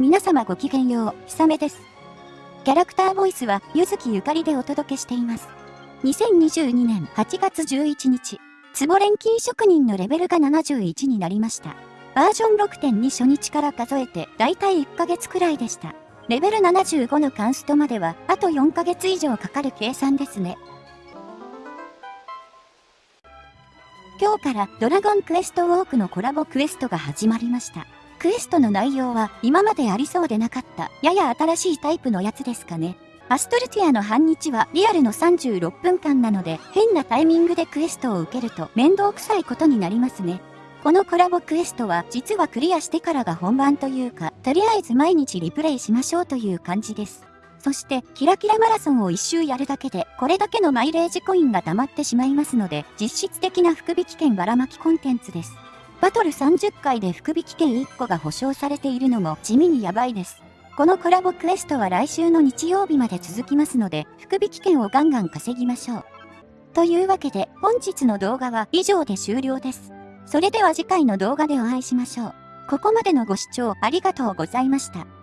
皆様ごきげんよう、ひさめです。キャラクターボイスは、ゆずきゆかりでお届けしています。2022年8月11日、ツボ錬金職人のレベルが71になりました。バージョン6.2初日から数えて、だいたい1ヶ月くらいでした。レベル75のカンストまでは、あと4ヶ月以上かかる計算ですね。今日からドラゴンクエストウォークのコラボクエストが始まりました。クエストの内容は今までありそうでなかったやや新しいタイプのやつですかね。アストルティアの半日はリアルの36分間なので変なタイミングでクエストを受けると面倒くさいことになりますね。このコラボクエストは実はクリアしてからが本番というか、とりあえず毎日リプレイしましょうという感じです。そして、キラキラマラソンを一周やるだけで、これだけのマイレージコインが溜まってしまいますので、実質的な福引券ばらまきコンテンツです。バトル30回で福引券1個が保証されているのも地味にやばいです。このコラボクエストは来週の日曜日まで続きますので、福引券をガンガン稼ぎましょう。というわけで、本日の動画は以上で終了です。それでは次回の動画でお会いしましょう。ここまでのご視聴ありがとうございました。